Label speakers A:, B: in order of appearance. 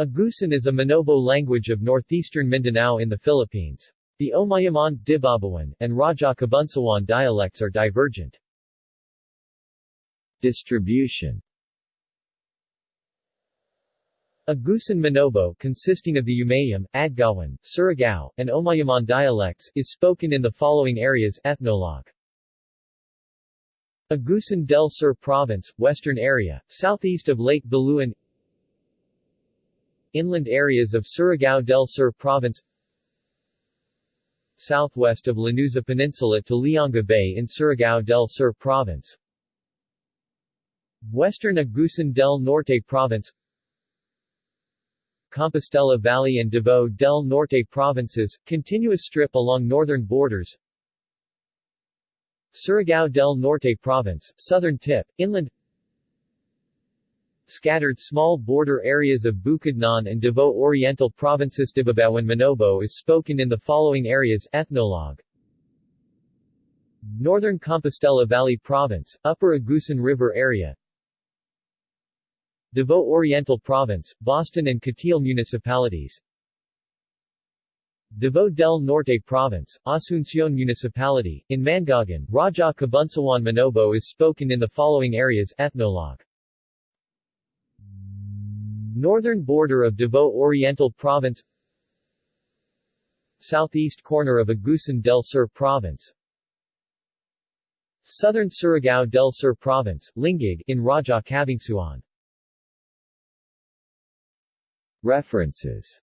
A: Agusan is a Manobo language of northeastern Mindanao in the Philippines. The Omayaman, Dibabawan, and Raja Kabunsawan dialects are divergent.
B: Distribution
A: Agusan Manobo consisting of the Umayam, Adgawan, Surigao, and Omayaman dialects, is spoken in the following areas Ethnologue. Agusan del Sur Province, western area, southeast of Lake Baluan Inland areas of Surigao del Sur Province Southwest of Lanuza Peninsula to Lianga Bay in Surigao del Sur Province Western Agusan del Norte Province Compostela Valley and Davao del Norte provinces, continuous strip along northern borders Surigao del Norte Province, southern tip, inland Scattered small border areas of Bukidnon and Davao Oriental provinces. Dibabawan Manobo is spoken in the following areas Ethnologue Northern Compostela Valley Province, Upper Agusan River area Davao Oriental Province, Boston and Cateel Municipalities Davao del Norte Province, Asuncion Municipality, in Mangagan, Raja Kabunsawan Manobo is spoken in the following areas Ethnologue Northern border of Davao Oriental Province Southeast corner of Agusan del Sur Province Southern Surigao del Sur Province, Lingig, in Raja Kabunsawan.
B: References